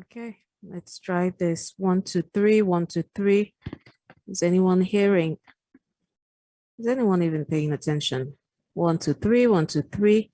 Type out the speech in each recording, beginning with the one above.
Okay, let's try this. One, two, three, one, two, three. Is anyone hearing? Is anyone even paying attention? One, two, three, one, two, three.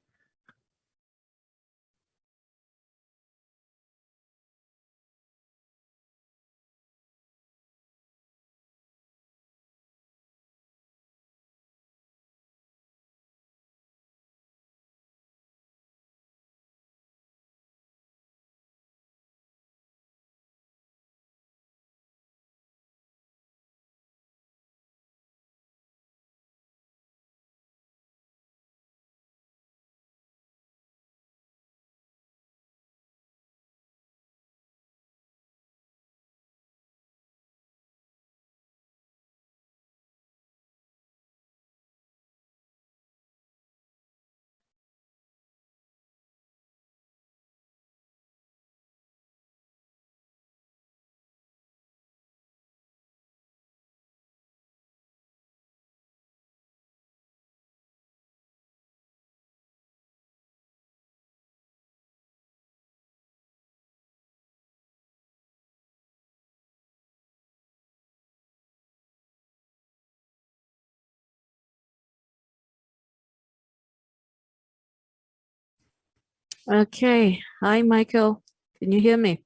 Okay, hi, Michael. Can you hear me?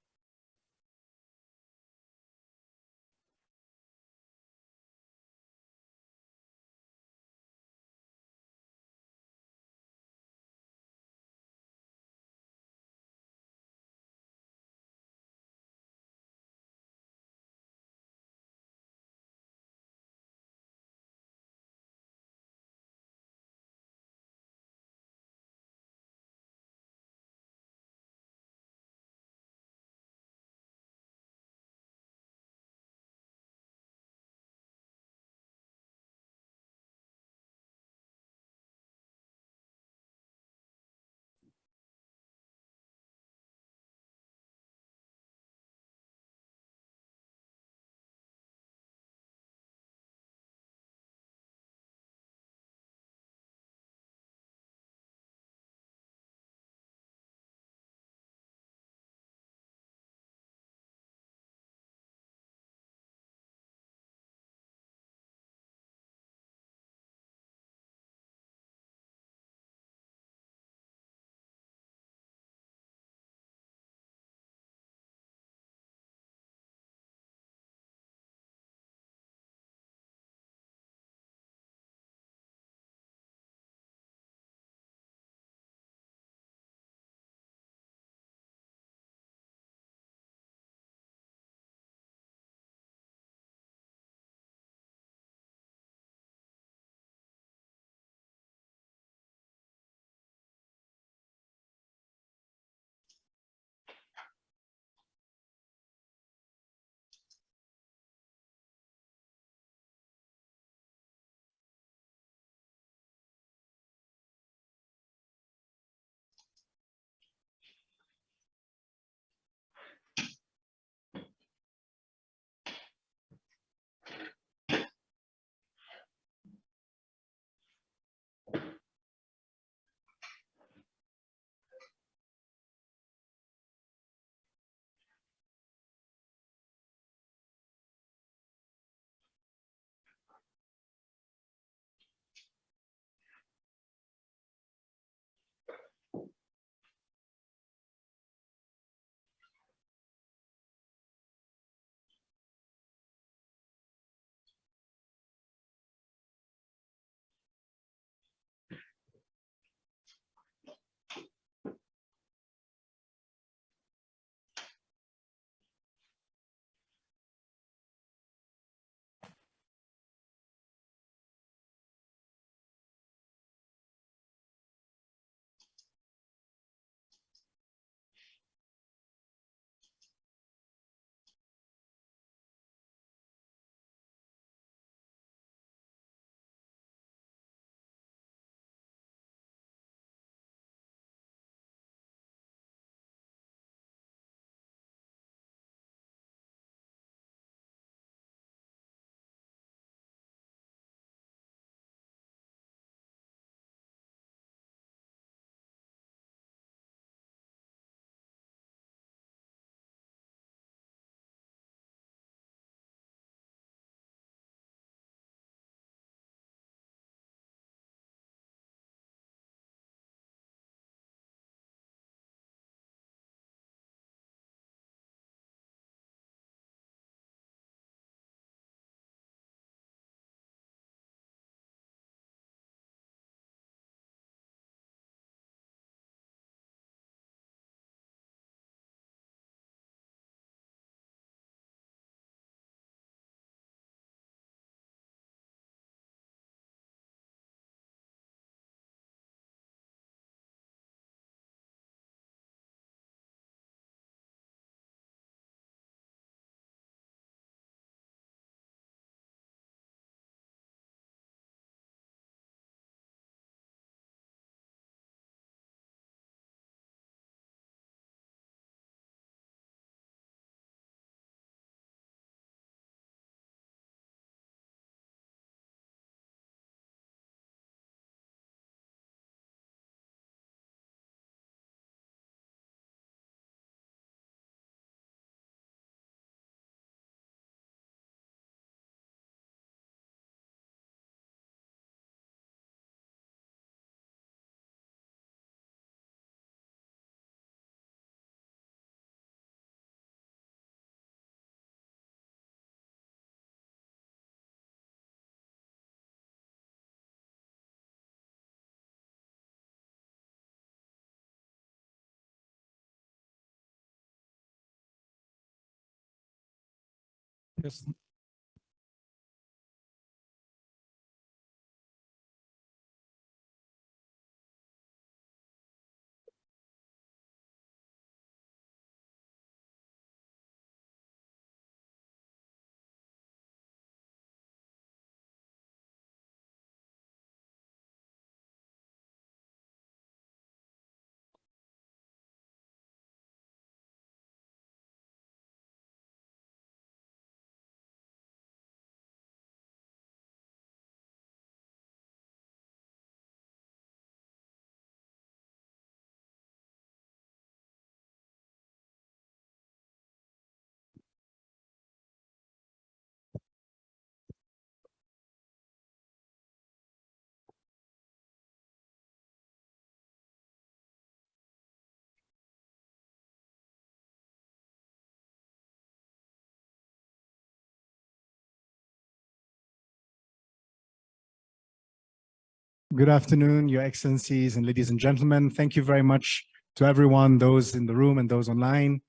Yes. Good afternoon, Your Excellencies and ladies and gentlemen. Thank you very much to everyone, those in the room and those online.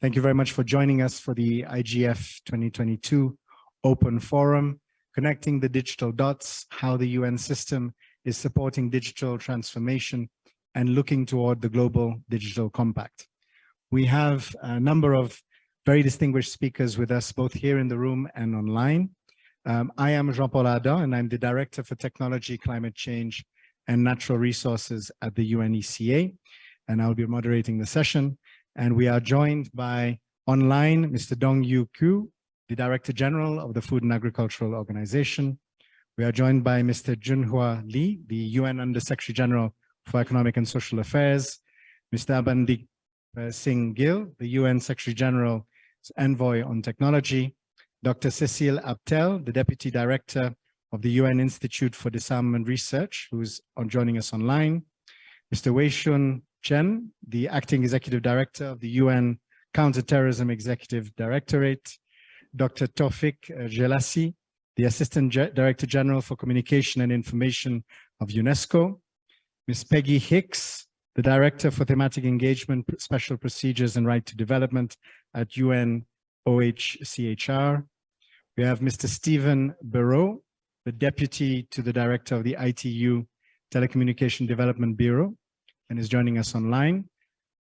Thank you very much for joining us for the IGF 2022 Open Forum, Connecting the Digital Dots, how the UN system is supporting digital transformation and looking toward the Global Digital Compact. We have a number of very distinguished speakers with us, both here in the room and online. Um, I am Jean-Paul Adam, and I'm the Director for Technology, Climate Change, and Natural Resources at the UNECA, and I'll be moderating the session. And we are joined by online Mr. Dongyu Qu, the Director General of the Food and Agricultural Organization. We are joined by Mr. Junhua Li, the UN Under-Secretary General for Economic and Social Affairs, Mr. Amandeep uh, Singh Gill, the UN Secretary General Envoy on Technology, Dr. Cecile Aptel, the Deputy Director of the UN Institute for Disarmament Research, who's on joining us online, Mr. Weixiong Chen, the Acting Executive Director of the UN Counterterrorism Executive Directorate, Dr. Tawfik uh, Jelassi, the Assistant Ge Director General for Communication and Information of UNESCO, Ms. Peggy Hicks, the Director for Thematic Engagement, Special Procedures and Right to Development at UN OHCHR, we have Mr. Stephen Bereaux, the Deputy to the Director of the ITU Telecommunication Development Bureau, and is joining us online.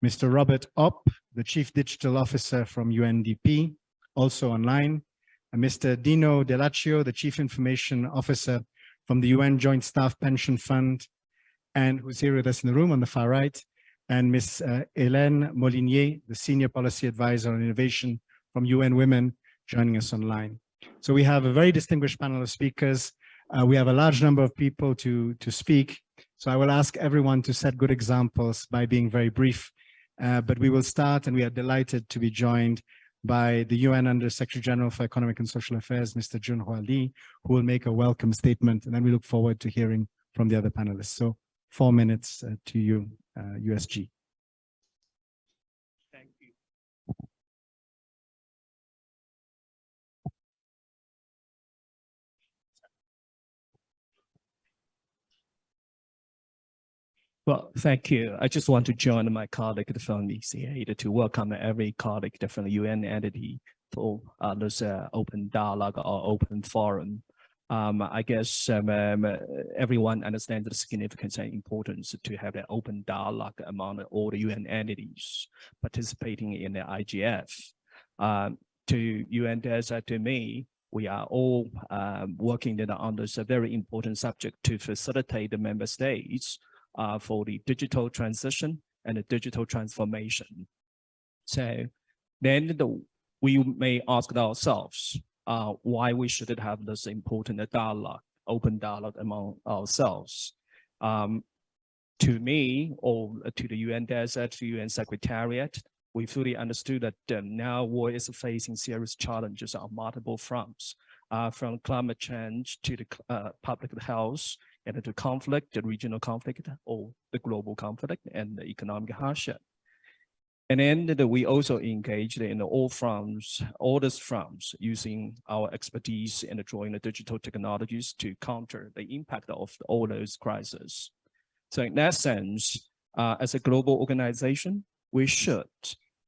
Mr. Robert Opp, the Chief Digital Officer from UNDP, also online. And Mr. Dino Dell'Accio, the Chief Information Officer from the UN Joint Staff Pension Fund, and who's here with us in the room on the far right, and Ms. Uh, Hélène Molinier, the Senior Policy Advisor on Innovation from UN Women, joining us online. So we have a very distinguished panel of speakers. Uh, we have a large number of people to, to speak. So I will ask everyone to set good examples by being very brief. Uh, but we will start and we are delighted to be joined by the UN Under Secretary General for Economic and Social Affairs, Mr. Junhua Li, who will make a welcome statement. And then we look forward to hearing from the other panelists. So four minutes uh, to you, USG. Well, thank you. I just want to join my colleague from ECA to welcome every colleague from the UN entity for uh, this uh, open dialogue or open forum. Um, I guess um, um, everyone understands the significance and importance to have an open dialogue among all the UN entities participating in the IGF. Um, to UN DESA, to me, we are all um, working on this very important subject to facilitate the member states uh, for the digital transition and the digital transformation. So then the, we may ask ourselves uh, why we should have this important dialogue, open dialogue among ourselves. Um, to me, or to the UN DESA, to UN Secretariat, we fully understood that uh, now world is facing serious challenges on multiple fronts, uh, from climate change to the uh, public health and to conflict, the regional conflict or the global conflict and the economic hardship. And then we also engaged in all fronts, all these fronts, using our expertise in drawing the digital technologies to counter the impact of all those crises. So in that sense, uh, as a global organization, we should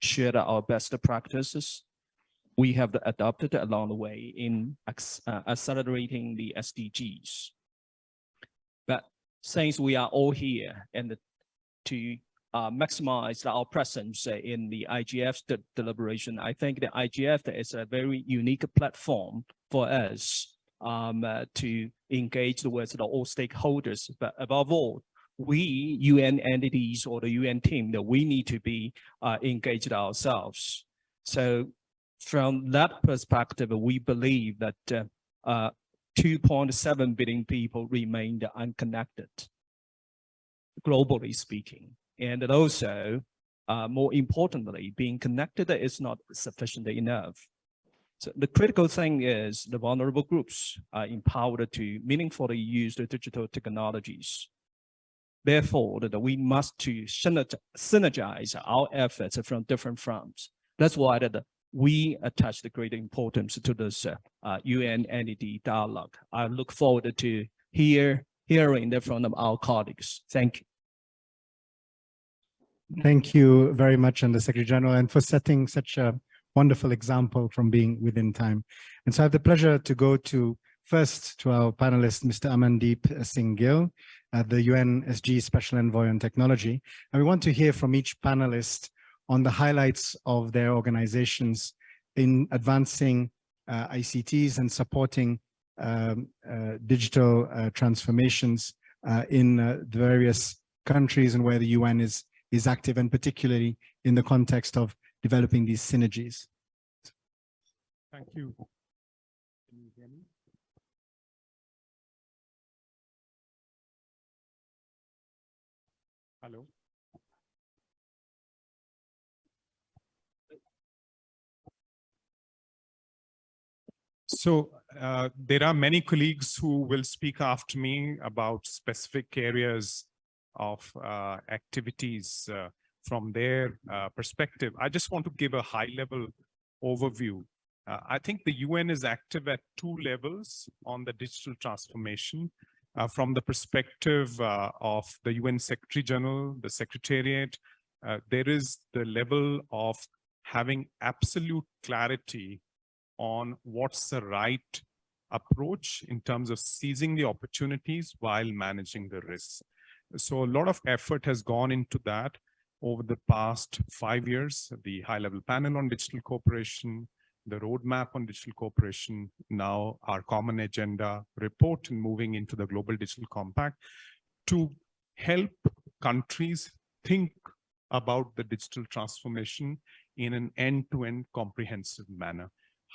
share our best practices we have adopted along the way in uh, accelerating the SDGs. Since we are all here and to uh, maximize our presence in the IGF de- deliberation, I think the IGF is a very unique platform for us um, uh, to engage with the all stakeholders, but above all, we UN entities or the UN team that we need to be uh, engaged ourselves. So from that perspective, we believe that uh, uh, 2.7 billion people remained unconnected, globally speaking. And also, uh, more importantly, being connected is not sufficient enough. So the critical thing is the vulnerable groups are empowered to meaningfully use the digital technologies. Therefore, that we must to synergize our efforts from different fronts. That's why that we attach the great importance to this uh, uh, dialogue. I look forward to hear hearing that from our colleagues. Thank you. Thank you very much, and the Secretary General, and for setting such a wonderful example from being within time. And so I have the pleasure to go to first to our panelist, Mr. Amandeep Singh Gill, uh, the UNSG Special Envoy on Technology. And we want to hear from each panelist on the highlights of their organizations in advancing uh, ICTs and supporting um, uh, digital uh, transformations uh, in uh, the various countries and where the UN is is active and particularly in the context of developing these synergies. Thank you. Can you hear me? Hello? So uh, there are many colleagues who will speak after me about specific areas of uh, activities uh, from their uh, perspective. I just want to give a high level overview. Uh, I think the UN is active at two levels on the digital transformation. Uh, from the perspective of the UN Secretary General, the Secretariat, there is the level of having absolute clarity on what's the right approach in terms of seizing the opportunities while managing the risks. So a lot of effort has gone into that over the past five years, the high level panel on digital cooperation, the roadmap on digital cooperation, now our common agenda report and moving into the global digital compact to help countries think about the digital transformation in an end-to-end comprehensive manner.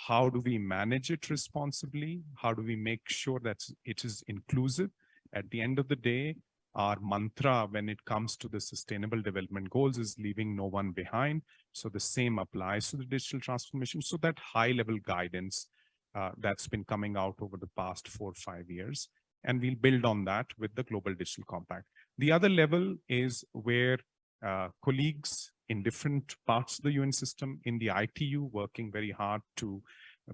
How do we manage it responsibly? How do we make sure that it is inclusive? At the end of the day, our mantra when it comes to the sustainable development goals is leaving no one behind. So the same applies to the digital transformation. So that high level guidance uh, that's been coming out over the past four or five years. And we'll build on that with the Global Digital Compact. The other level is where uh, colleagues in different parts of the UN system in the ITU working very hard to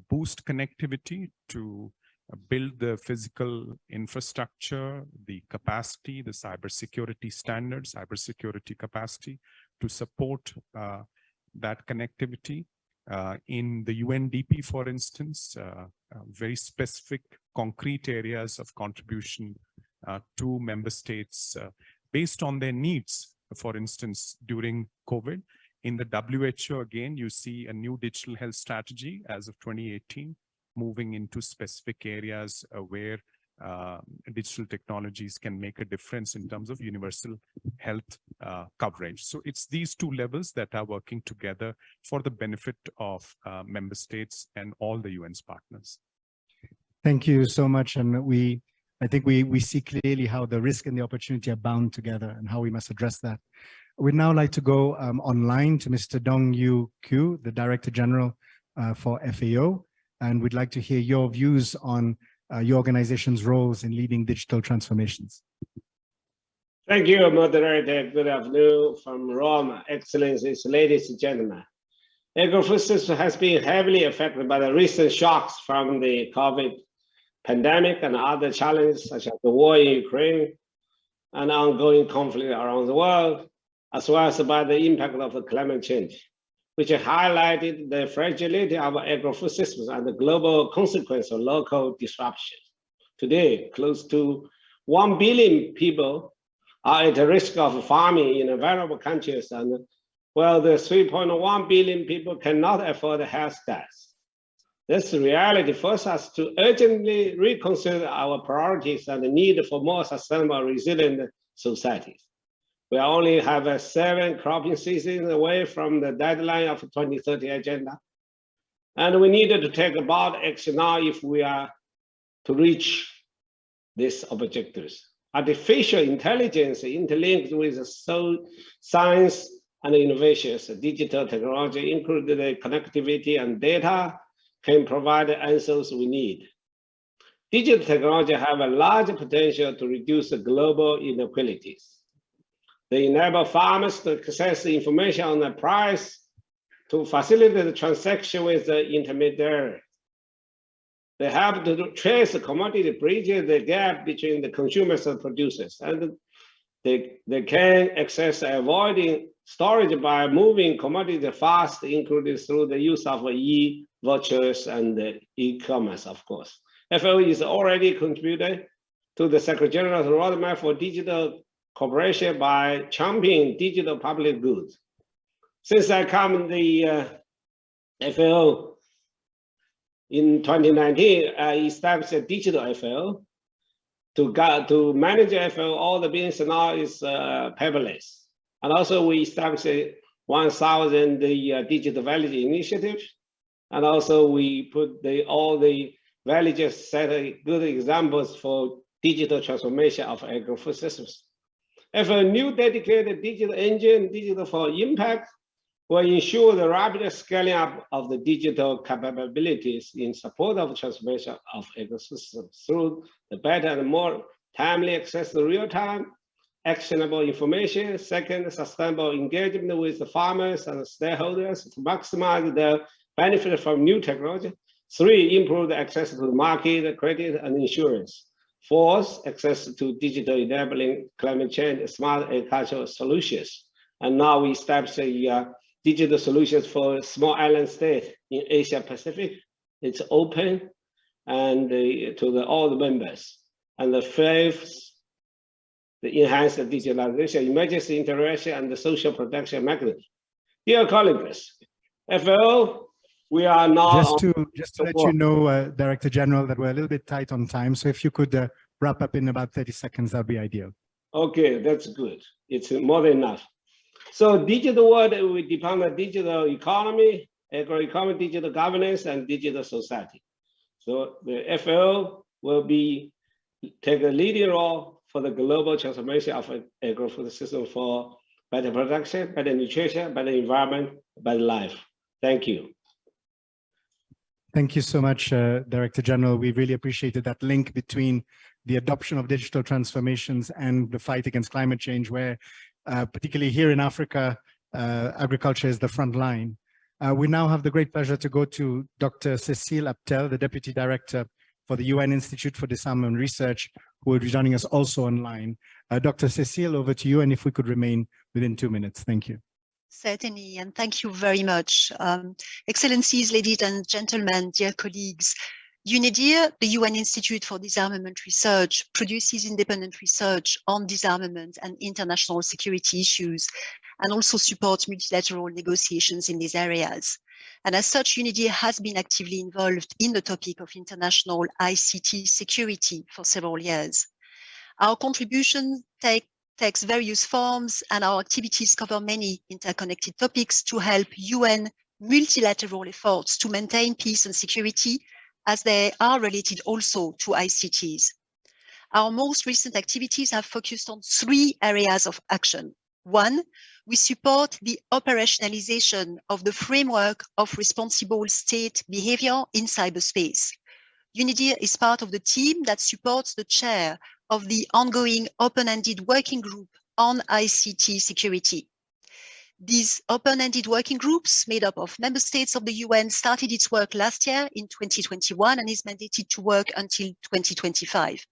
boost connectivity, to uh, build the physical infrastructure, the capacity, the cybersecurity standards, cybersecurity capacity to support uh, that connectivity. Uh, in the UNDP, for instance, uh, uh, very specific concrete areas of contribution uh, to member states based on their needs. For instance, during COVID, in the WHO, again, you see a new digital health strategy as of 2018 moving into specific areas uh, where uh, digital technologies can make a difference in terms of universal health uh, coverage. So it's these two levels that are working together for the benefit of uh, member states and all the UN's partners. Thank you so much. And we, I think we, we see clearly how the risk and the opportunity are bound together and how we must address that. We'd now like to go um, online to Mr. Dong Yu Kyu, the Director General uh, for FAO and we'd like to hear your views on uh, your organization's roles in leading digital transformations. Thank you, moderator. Good afternoon from Rome, excellencies, ladies and gentlemen. Agrifood has been heavily affected by the recent shocks from the COVID pandemic and other challenges such as the war in Ukraine and ongoing conflict around the world, as well as by the impact of climate change. which highlighted the fragility of agro-food systems and the global consequence of local disruption. Today, close to 1 billion people are at risk of farming in vulnerable countries and well, the 3.1 billion people cannot afford health deaths. This reality forces us to urgently reconsider our priorities and the need for more sustainable, resilient societies. We only have a seven cropping seasons away from the deadline of the 2030 agenda. And we needed to take about action now if we are to reach these objectives. Artificial intelligence interlinked with science and innovations, digital technology, including connectivity and data, can provide the answers we need. Digital technology have a large potential to reduce global inequalities. They enable farmers to access information on the price to facilitate the transaction with the intermediary. They help to trace the commodity, bridge the gap between the consumers and producers. And they, they can access avoiding storage by moving commodities fast, including through the use of e-vouchers and e-commerce, of course. FAO is already contributed to the Secretary General's roadmap for digital cooperation by championing digital public goods. Since I come the uh, FAO in 2019, I established a digital FAO to, to manage FAO, all the business now is uh, paperless. And also we established 1,000 the uh, digital village initiatives. And also we put the all the villages set good examples for digital transformation of agro-food systems. If a new dedicated digital engine, digital for impact, will ensure the rapid scaling up of the digital capabilities in support of transformation of ecosystems through the better and more timely access to real-time actionable information. Second, sustainable engagement with the farmers and stakeholders to maximize the benefit from new technology. Three, improve the access to the market, credit, and insurance. Fourth, access to digital enabling climate change, smart agricultural solutions. And now we establish a uh, digital solutions for small island state in Asia Pacific. It's open and uh, to the, all the members. And the fifth, the enhanced digitalization, emergency interaction, and the social protection mechanism. Dear colleagues, FAO, we are now- Just to, just to let you know, uh, Director General, that we're a little bit tight on time. So if you could uh, wrap up in about 30 seconds, that'd be ideal. Okay, that's good. It's more than enough. So digital world, we depend on digital economy, agro-economy, digital governance, and digital society. So the FAO will be take a leading role for the global transformation of agro-food system for better production, better nutrition, better environment, better life. Thank you. Thank you so much, uh, Director General. We really appreciated that link between the adoption of digital transformations and the fight against climate change, where uh, particularly here in Africa, uh, agriculture is the front line. Uh, we now have the great pleasure to go to Dr. Cecile Aptel, the Deputy Director for the UN Institute for Disarmament Research, who will be joining us also online. Uh, Dr. Cecile, over to you, and if we could remain within two minutes. Thank you. Certainly, and thank you very much. Um, Excellencies, ladies and gentlemen, dear colleagues, UNIDIR, the UN Institute for Disarmament Research, produces independent research on disarmament and international security issues, and also support multilateral negotiations in these areas. And as such, UNIDIR has been actively involved in the topic of international ICT security for several years. Our contribution take, takes various forms and our activities cover many interconnected topics to help UN multilateral efforts to maintain peace and security as they are related also to ICTs. Our most recent activities have focused on three areas of action. One, we support the operationalization of the framework of responsible state behavior in cyberspace. UNIDIR is part of the team that supports the chair of the ongoing open-ended working group on ICT security. These open-ended working groups made up of member states of the UN started its work last year in 2021 and is mandated to work until 2025.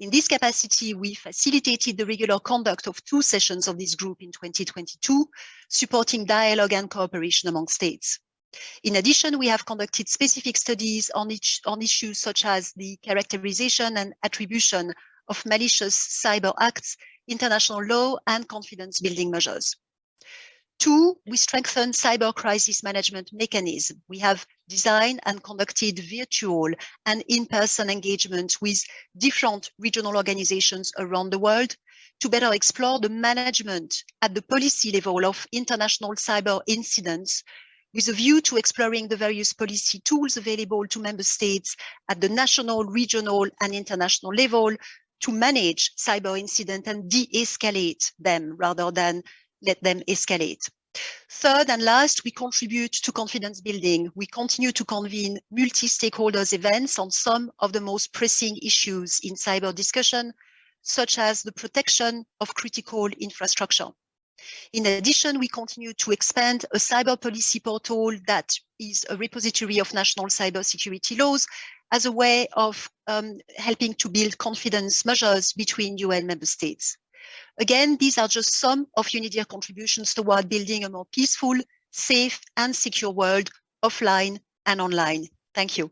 In this capacity, we facilitated the regular conduct of two sessions of this group in 2022, supporting dialogue and cooperation among states. In addition, we have conducted specific studies on, each, on issues such as the characterization and attribution of malicious cyber acts, international law, and confidence building measures. Two, we strengthen cyber crisis management mechanism. We have designed and conducted virtual and in-person engagement with different regional organizations around the world to better explore the management at the policy level of international cyber incidents with a view to exploring the various policy tools available to member states at the national, regional and international level to manage cyber incident and de-escalate them rather than let them escalate. Third and last, we contribute to confidence building. We continue to convene multi-stakeholders events on some of the most pressing issues in cyber discussion, such as the protection of critical infrastructure. In addition, we continue to expand a cyber policy portal that is a repository of national cybersecurity laws as a way of um, helping to build confidence measures between UN member states. Again, these are just some of UNIDIR contributions toward building a more peaceful, safe and secure world offline and online. Thank you.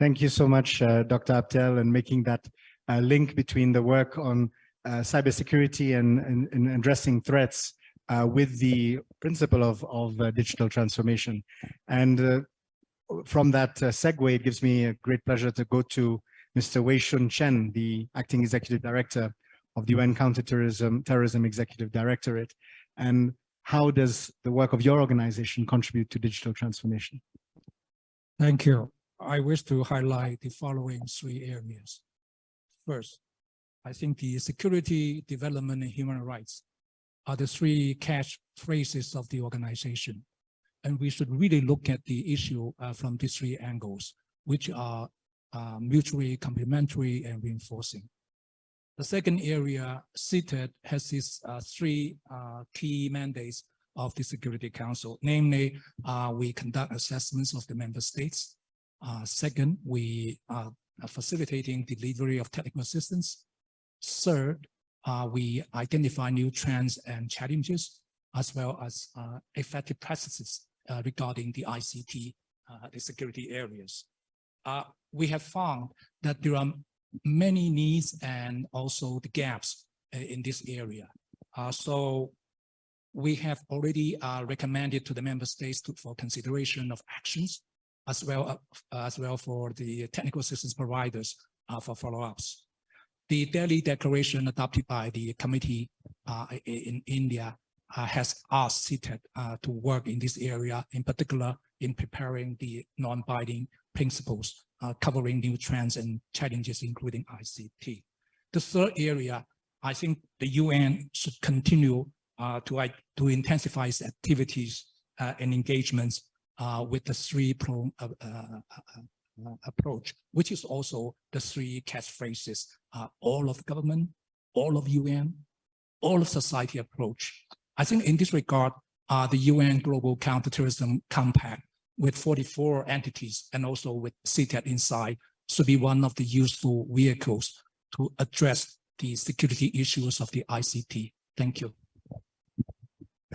Thank you so much, uh, Dr. Aptel, and making that uh, link between the work on uh, cybersecurity and, and, and, addressing threats uh, with the principle of, of uh, digital transformation. And uh, from that segue, it gives me a great pleasure to go to Mr. Weixiong Chen, the acting executive director of the UN Counterterrorism Terrorism Executive Directorate. And how does the work of your organization contribute to digital transformation? Thank you. I wish to highlight the following three areas. First, I think the security, development, and human rights are the three catch phrases of the organization. And we should really look at the issue uh, from these three angles, which are uh, mutually complementary and reinforcing. The second area, CTED, has these uh, three uh, key mandates of the Security Council. Namely, uh, we conduct assessments of the member states. Second, we are facilitating delivery of technical assistance. Third, we identify new trends and challenges, as well as effective practices regarding the ICT, the security areas. We have found that there are many needs and also the gaps uh, in this area. Uh, so we have already uh, recommended to the member states to, for consideration of actions as well as well for the technical assistance providers for follow-ups. The Delhi Declaration adopted by the committee in India uh, has asked CTED uh, to work in this area, in particular in preparing the non-binding principles uh, covering new trends and challenges, including ICT. The third area, I think the UN should continue uh, to, to intensify its activities uh, and engagements uh, with the three pro, uh, uh, approach, which is also the three catchphrases, all of government, all of UN, all of society approach. I think in this regard, the UN Global Counterterrorism Compact with 44 entities and also with CTED inside should be one of the useful vehicles to address the security issues of the ICT. Thank you.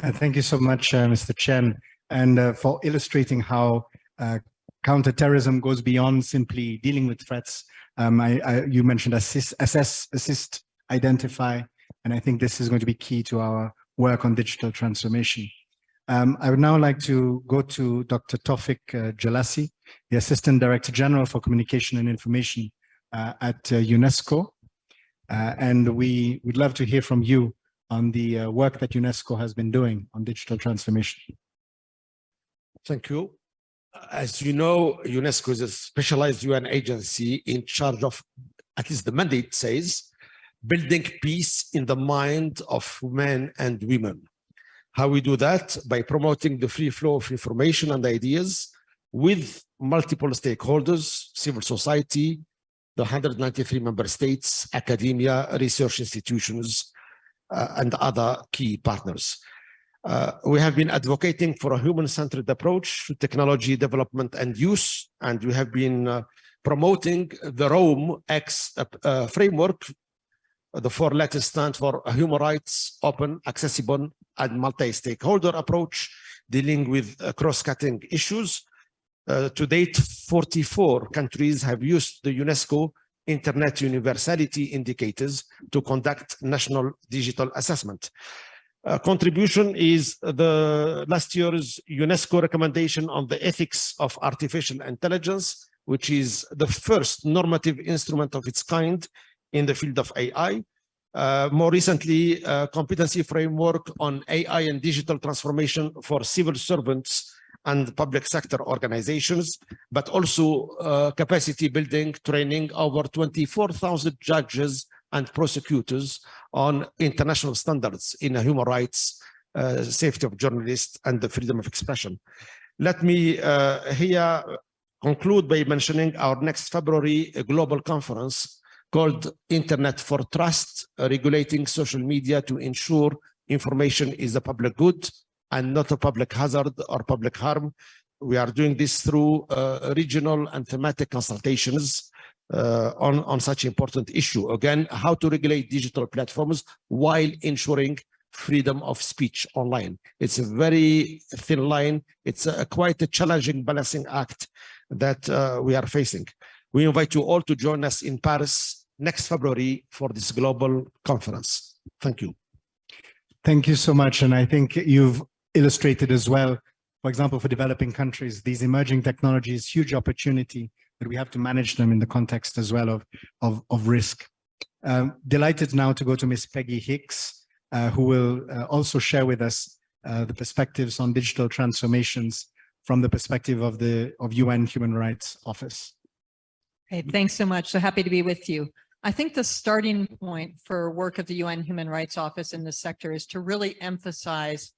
Uh, thank you so much, uh, Mr. Chen, and uh, for illustrating how uh, counterterrorism goes beyond simply dealing with threats. Um, I, I, you mentioned assist, assess, assist, identify, and I think this is going to be key to our work on digital transformation. Um, I would now like to go to Dr. Tawfik uh, Jelassi, the Assistant Director General for Communication and Information uh, at uh, UNESCO. Uh, and we would love to hear from you on the uh, work that UNESCO has been doing on digital transformation. Thank you. As you know, UNESCO is a specialized UN agency in charge of, at least the mandate says, building peace in the mind of men and women. How we do that? By promoting the free flow of information and ideas with multiple stakeholders, civil society, the 193 member states, academia, research institutions, uh, and other key partners. Uh, we have been advocating for a human-centered approach to technology development and use, and we have been uh, promoting the ROAM-X uh, framework. The four letters stand for human rights, open, accessible, and multi-stakeholder approach, dealing with uh, cross-cutting issues. Uh, to date, 44 countries have used the UNESCO Internet Universality Indicators to conduct national digital assessment. Uh, contribution is the last year's UNESCO recommendation on the ethics of artificial intelligence, which is the first normative instrument of its kind in the field of AI. Uh, more recently, uh, competency framework on AI and digital transformation for civil servants and public sector organizations, but also uh, capacity building training over 24,000 judges and prosecutors on international standards in human rights, uh, safety of journalists, and the freedom of expression. Let me uh, here conclude by mentioning our next February global conference called Internet for Trust, regulating social media to ensure information is a public good and not a public hazard or public harm. We are doing this through uh, regional and thematic consultations uh, on, on such important issue. Again, how to regulate digital platforms while ensuring freedom of speech online. It's a very thin line. It's a, quite a challenging balancing act that uh, we are facing. We invite you all to join us in Paris next February for this global conference. Thank you. Thank you so much. And I think you've illustrated as well, for example, for developing countries, these emerging technologies, huge opportunity, but we have to manage them in the context as well of, of, of risk. Um, delighted now to go to Miss Peggy Hicks, uh, who will uh, also share with us uh, the perspectives on digital transformations from the perspective of the of UN Human Rights Office. Okay, thanks so much. So happy to be with you. I think the starting point for work of the UN Human Rights Office in this sector is to really emphasize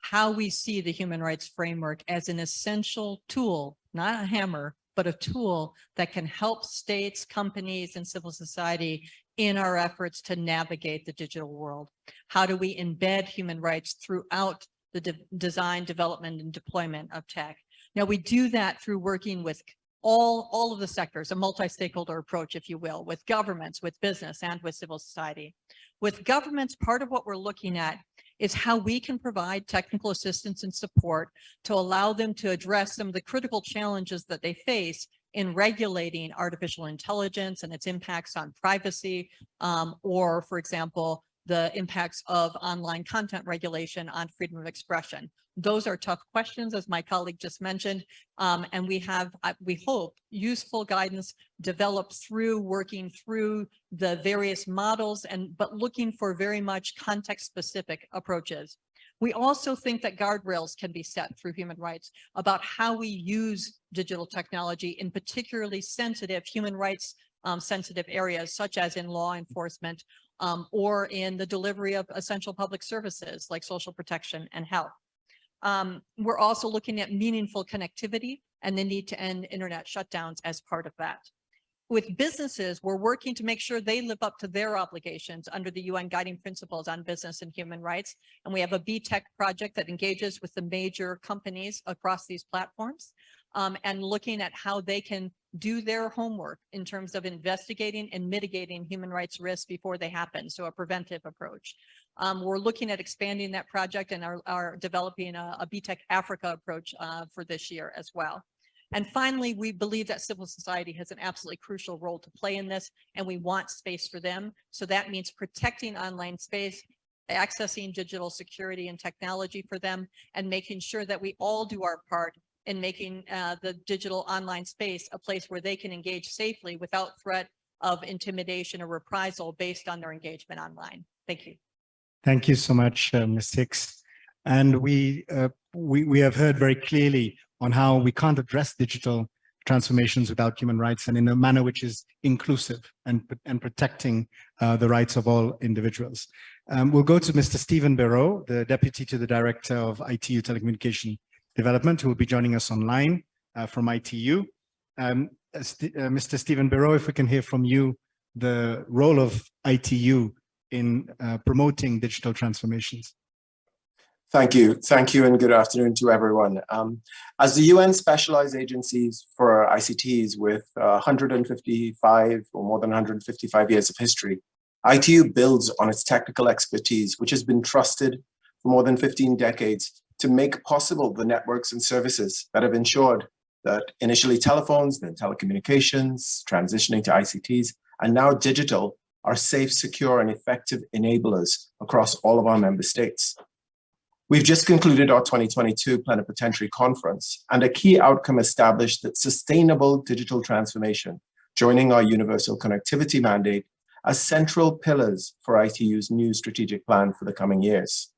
how we see the human rights framework as an essential tool, not a hammer, but a tool that can help states, companies, and civil society in our efforts to navigate the digital world. How do we embed human rights throughout the de design, development, and deployment of tech? Now, we do that through working with all, all of the sectors, a multi-stakeholder approach, if you will, with governments, with business, and with civil society. With governments, part of what we're looking at is how we can provide technical assistance and support to allow them to address some of the critical challenges that they face in regulating artificial intelligence and its impacts on privacy, um, or, for example, the impacts of online content regulation on freedom of expression. Those are tough questions, as my colleague just mentioned, um, and we have, we hope, useful guidance developed through working through the various models and but looking for very much context-specific approaches. We also think that guardrails can be set through human rights about how we use digital technology in particularly sensitive human rights um, sensitive areas, such as in law enforcement um, or in the delivery of essential public services like social protection and health. Um, we're also looking at meaningful connectivity and the need to end internet shutdowns as part of that. With businesses, we're working to make sure they live up to their obligations under the UN guiding principles on business and human rights. And we have a B-Tech project that engages with the major companies across these platforms um, and looking at how they can do their homework in terms of investigating and mitigating human rights risks before they happen. So a preventive approach. Um, we're looking at expanding that project and are, are developing a, a B-Tech Africa approach uh, for this year as well. And finally, we believe that civil society has an absolutely crucial role to play in this, and we want space for them. So that means protecting online space, accessing digital security and technology for them, and making sure that we all do our part in making uh, the digital online space a place where they can engage safely without threat of intimidation or reprisal based on their engagement online. Thank you. Thank you so much, uh, Ms. Hicks. And we, uh, we, we have heard very clearly on how we can't address digital transformations without human rights and in a manner which is inclusive and, and protecting uh, the rights of all individuals. Um, we'll go to Mr. Stephen Bereaux, the Deputy to the Director of ITU Telecommunication Development, who will be joining us online uh, from ITU. Um, uh, St uh, Mr. Stephen Bereaux, if we can hear from you, the role of ITU in uh, promoting digital transformations. Thank you. Thank you and good afternoon to everyone. Um, as the UN specialized agencies for ICTs with uh, 155 or more than 155 years of history, ITU builds on its technical expertise, which has been trusted for more than 15 decades to make possible the networks and services that have ensured that initially telephones, then telecommunications, transitioning to ICTs, and now digital are safe, secure, and effective enablers across all of our member states. We've just concluded our 2022 plenipotentiary conference, and a key outcome established that sustainable digital transformation, joining our universal connectivity mandate as central pillars for ITU's new strategic plan for the coming years.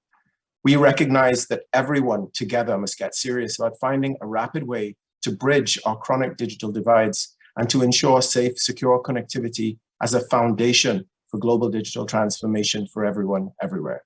We recognize that everyone together must get serious about finding a rapid way to bridge our chronic digital divides and to ensure safe, secure connectivity as a foundation for global digital transformation for everyone, everywhere.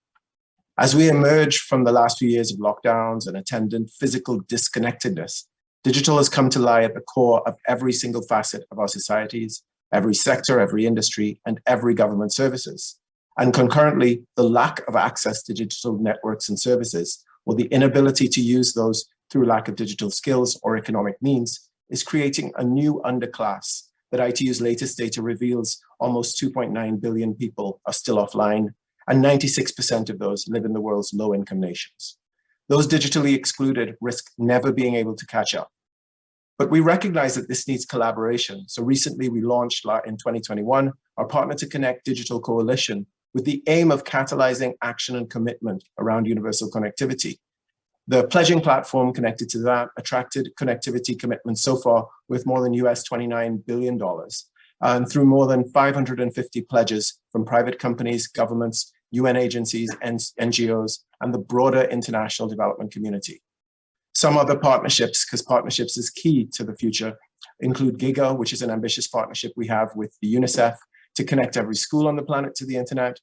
As we emerge from the last few years of lockdowns and attendant physical disconnectedness, digital has come to lie at the core of every single facet of our societies, every sector, every industry, and every government services. And concurrently, the lack of access to digital networks and services, or the inability to use those through lack of digital skills or economic means, is creating a new underclass that ITU's latest data reveals almost 2.9 billion people are still offline and 96% of those live in the world's low-income nations. Those digitally excluded risk never being able to catch up. But we recognize that this needs collaboration. So recently we launched in 2021, our Partner to Connect Digital Coalition with the aim of catalyzing action and commitment around universal connectivity. The pledging platform connected to that attracted connectivity commitments so far with more than US $29 billion and through more than 550 pledges from private companies, governments, UN agencies, and NGOs, and the broader international development community. Some other partnerships, because partnerships is key to the future, include GIGA, which is an ambitious partnership we have with the UNICEF to connect every school on the planet to the internet.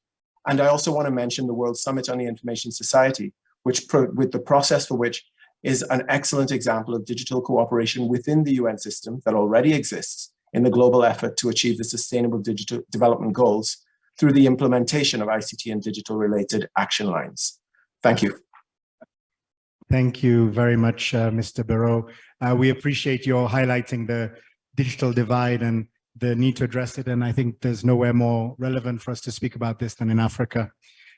And I also want to mention the World Summit on the Information Society, which with the process for which is an excellent example of digital cooperation within the UN system that already exists in the global effort to achieve the sustainable digital development goals through the implementation of ICT and digital related action lines. Thank you. Thank you very much, uh, Mr. Bereaux. Uh, we appreciate your highlighting the digital divide and the need to address it. And I think there's nowhere more relevant for us to speak about this than in Africa.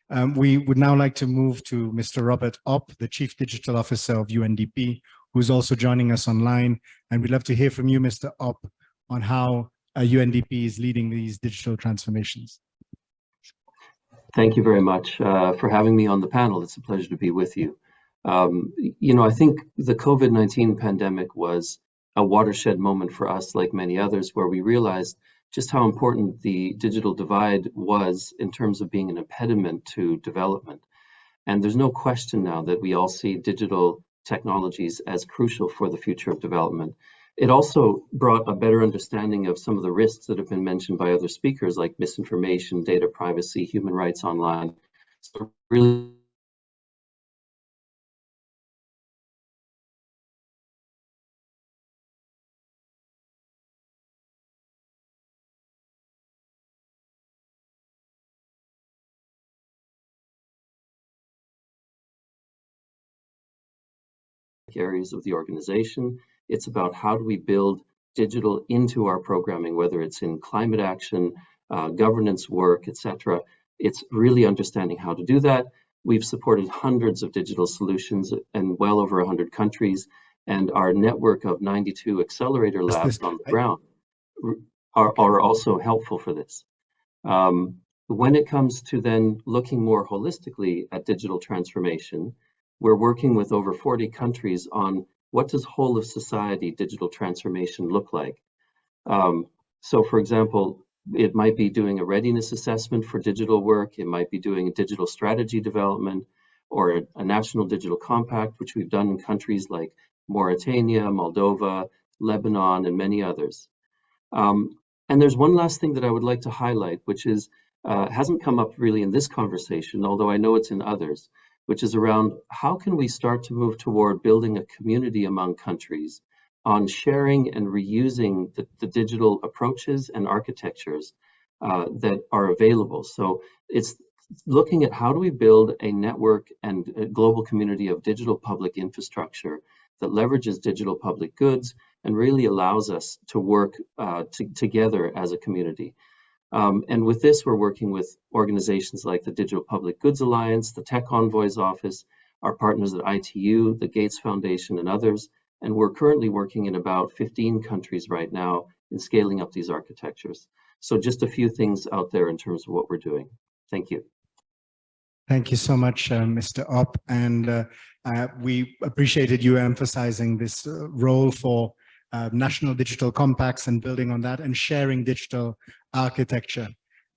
Um, we would now like to move to Mr. Robert Opp, the Chief Digital Officer of UNDP, who's also joining us online. And we'd love to hear from you, Mr. Opp, on how uh, UNDP is leading these digital transformations. Thank you very much uh, for having me on the panel. It's a pleasure to be with you. Um, you know, I think the COVID-19 pandemic was a watershed moment for us, like many others, where we realized just how important the digital divide was in terms of being an impediment to development. And there's no question now that we all see digital technologies as crucial for the future of development. It also brought a better understanding of some of the risks that have been mentioned by other speakers, like misinformation, data privacy, human rights online. So really areas of the organization it's about how do we build digital into our programming, whether it's in climate action, uh, governance work, etc. It's really understanding how to do that. We've supported hundreds of digital solutions in well over 100 countries, and our network of 92 accelerator labs on the ground are, are also helpful for this. Um, when it comes to then looking more holistically at digital transformation, we're working with over 40 countries on what does whole of society digital transformation look like? Um, so for example, it might be doing a readiness assessment for digital work. It might be doing a digital strategy development or a, a national digital compact, which we've done in countries like Mauritania, Moldova, Lebanon, and many others. Um, and there's one last thing that I would like to highlight, which is uh, hasn't come up really in this conversation, although I know it's in others, which is around how can we start to move toward building a community among countries on sharing and reusing the, the digital approaches and architectures uh, that are available. So it's looking at how do we build a network and a global community of digital public infrastructure that leverages digital public goods and really allows us to work uh, to, together as a community. Um, and with this, we're working with organizations like the Digital Public Goods Alliance, the Tech Envoys Office, our partners at ITU, the Gates Foundation, and others. And we're currently working in about 15 countries right now in scaling up these architectures. So just a few things out there in terms of what we're doing. Thank you. Thank you so much, uh, Mr. Opp. And uh, uh, we appreciated you emphasizing this uh, role for uh, national digital compacts and building on that and sharing digital architecture.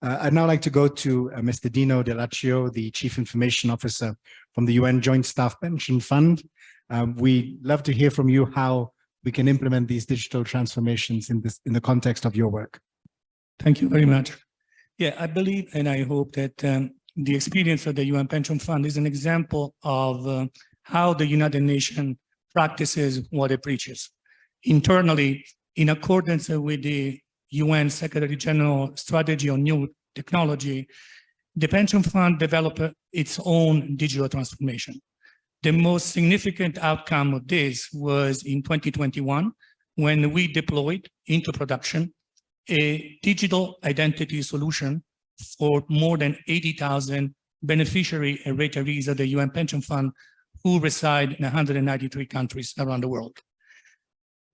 Uh, I'd now like to go to Mr. Dino Dell'Accio, the Chief Information Officer from the UN Joint Staff Pension Fund. Um, we'd love to hear from you how we can implement these digital transformations in this in the context of your work. Thank you very much. Yeah, I believe and I hope that um, the experience of the UN Pension Fund is an example of uh, how the United Nations practices what it preaches. Internally, in accordance with the UN Secretary General Strategy on New Technology, the pension fund developed its own digital transformation. The most significant outcome of this was in 2021, when we deployed into production a digital identity solution for more than 80,000 beneficiary and retirees of the UN Pension Fund who reside in 193 countries around the world.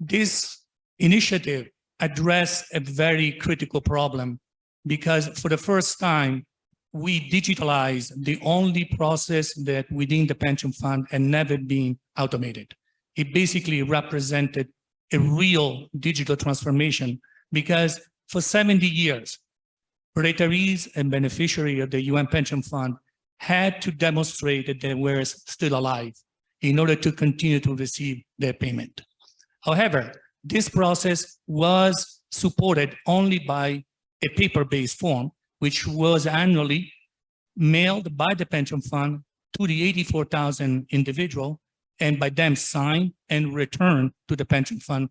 This initiative addressed a very critical problem because for the first time, we digitalized the only process that within the pension fund had never been automated. It basically represented a real digital transformation because for 70 years, retirees and beneficiaries of the UN Pension Fund had to demonstrate that they were still alive in order to continue to receive their payment. However, this process was supported only by a paper-based form, which was annually mailed by the pension fund to the 84,000 individual and by them signed and returned to the pension fund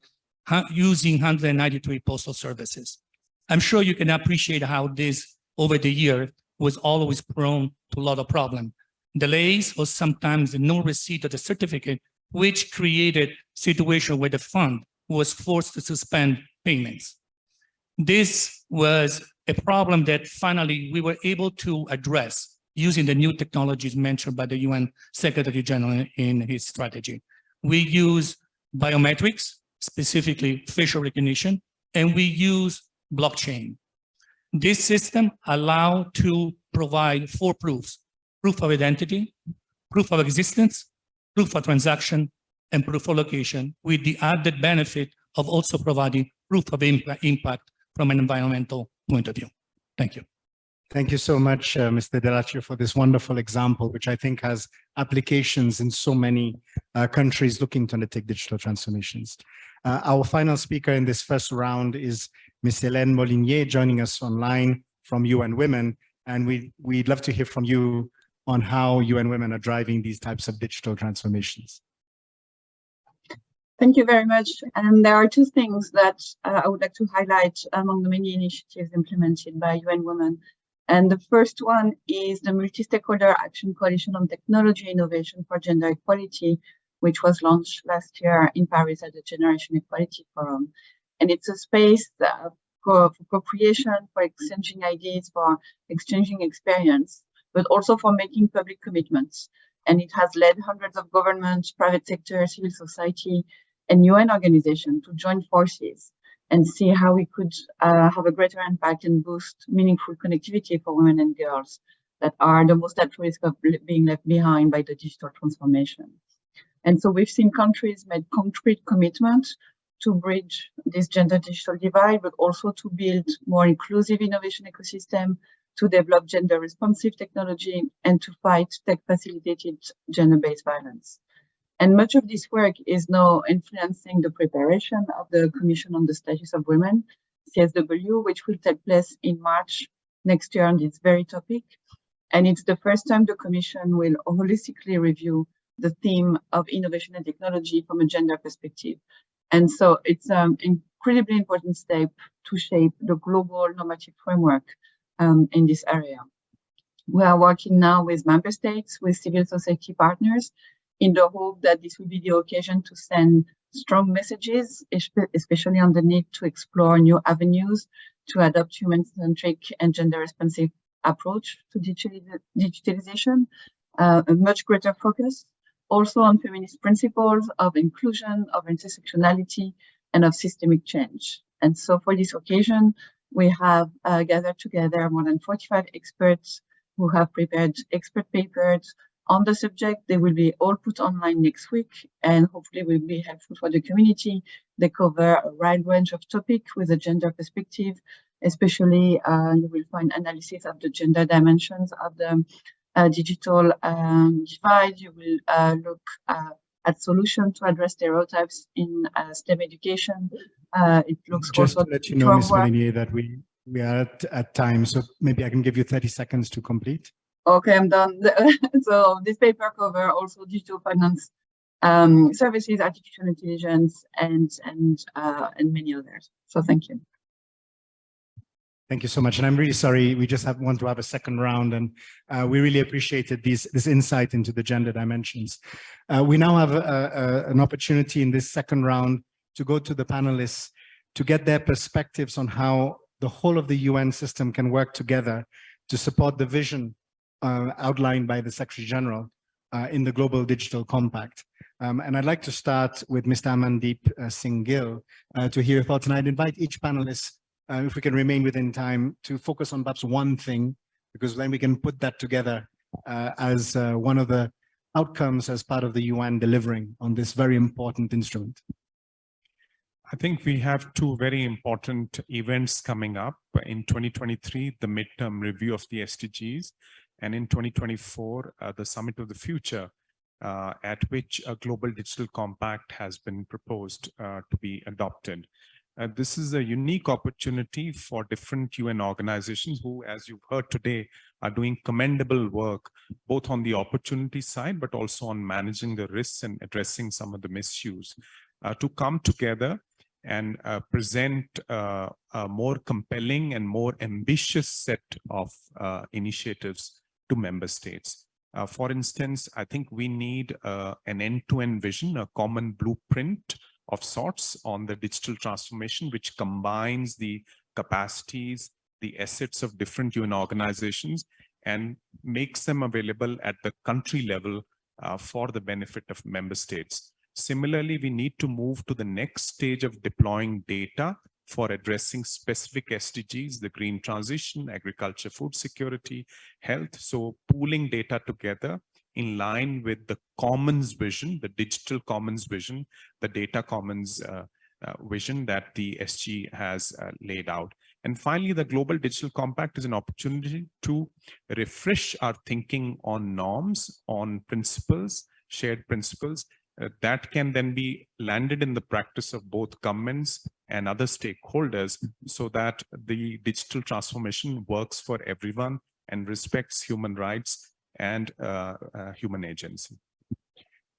using 193 postal services. I'm sure you can appreciate how this over the year was always prone to a lot of problem. Delays or sometimes no receipt of the certificate, which created situation where the fund was forced to suspend payments. This was a problem that finally we were able to address using the new technologies mentioned by the UN Secretary General in his strategy. We use biometrics, specifically facial recognition, and we use blockchain. This system allow to provide four proofs, proof of identity, proof of existence, proof of transaction, and proof of location with the added benefit of also providing proof of impact from an environmental point of view. Thank you. Thank you so much, uh, Mr. Dell'Accio, for this wonderful example, which I think has applications in so many uh, countries looking to undertake digital transformations. Uh, our final speaker in this first round is Ms. Hélène Molinier joining us online from UN Women. And we, we'd love to hear from you on how UN Women are driving these types of digital transformations. Thank you very much. And there are two things that uh, I would like to highlight among the many initiatives implemented by UN Women. And the first one is the Multi-Stakeholder Action Coalition on Technology Innovation for Gender Equality, which was launched last year in Paris at the Generation Equality Forum. And it's a space uh, for, co-creation, for exchanging ideas, for exchanging experience, but also for making public commitments. And it has led hundreds of governments, private sector, civil society, and UN organizations to join forces and see how we could uh, have a greater impact and boost meaningful connectivity for women and girls that are the most at risk of being left behind by the digital transformation. And so we've seen countries make concrete commitments to bridge this gender digital divide, but also to build more inclusive innovation ecosystem, to develop gender responsive technology, and to fight tech facilitated gender-based violence. And much of this work is now influencing the preparation of the Commission on the Status of Women, CSW, which will take place in March next year on this very topic. And it's the first time the Commission will holistically review the theme of innovation and technology from a gender perspective. And so it's an incredibly important step to shape the global normative framework um, in this area. We are working now with member states, with civil society partners, in the hope that this will be the occasion to send strong messages, especially on the need to explore new avenues to adopt human-centric and gender-responsive approach to digitalization, uh, a much greater focus also on feminist principles of inclusion, of intersectionality, and of systemic change. And so for this occasion, we have uh, gathered together more than 45 experts who have prepared expert papers on the subject. They will be all put online next week and hopefully will be helpful for the community. They cover a wide range of topics with a gender perspective, especially uh, you will find analysis of the gender dimensions of the uh, digital um, divide. You will uh, look uh, at solution to address stereotypes in uh, STEM education. Uh, it looks Just also to let you know, Ms. Molinier, that we, we are at, at time, so maybe I can give you 30 seconds to complete. Okay, I'm done. so this paper cover also digital finance um, services, artificial intelligence, and and uh, and many others. So thank you. Thank you so much. And I'm really sorry, we just have, want to have a second round and uh, we really appreciated these, this insight into the gender dimensions. Uh, we now have a, a, an opportunity in this second round to go to the panelists to get their perspectives on how the whole of the UN system can work together to support the vision uh, outlined by the Secretary General uh, in the Global Digital Compact. Um, and I'd like to start with Mr. Amandeep uh, Singh Gill uh, to hear your thoughts. And I'd invite each panelist, uh, if we can remain within time, to focus on perhaps one thing, because then we can put that together uh, as one of the outcomes as part of the UN delivering on this very important instrument. I think we have two very important events coming up in 2023, the midterm review of the SDGs, and in 2024, uh, the Summit of the Future, uh, at which a global digital compact has been proposed uh, to be adopted. Uh, this is a unique opportunity for different UN organizations who, as you've heard today, are doing commendable work, both on the opportunity side, but also on managing the risks and addressing some of the misuse, uh, to come together and uh, present uh, a more compelling and more ambitious set of uh, initiatives to member states. Uh, for instance, I think we need an end-to-end -end vision, a common blueprint of sorts on the digital transformation, which combines the capacities, the assets of different UN organizations, and makes them available at the country level uh, for the benefit of member states. Similarly, we need to move to the next stage of deploying data for addressing specific SDGs, the green transition, agriculture, food security, health. So pooling data together in line with the commons vision, the digital commons vision, the data commons uh, uh, vision that the SG has uh, laid out. And finally, the Global Digital Compact is an opportunity to refresh our thinking on norms, on principles, shared principles, uh, that can then be landed in the practice of both governments and other stakeholders so that the digital transformation works for everyone and respects human rights and uh, uh, human agency.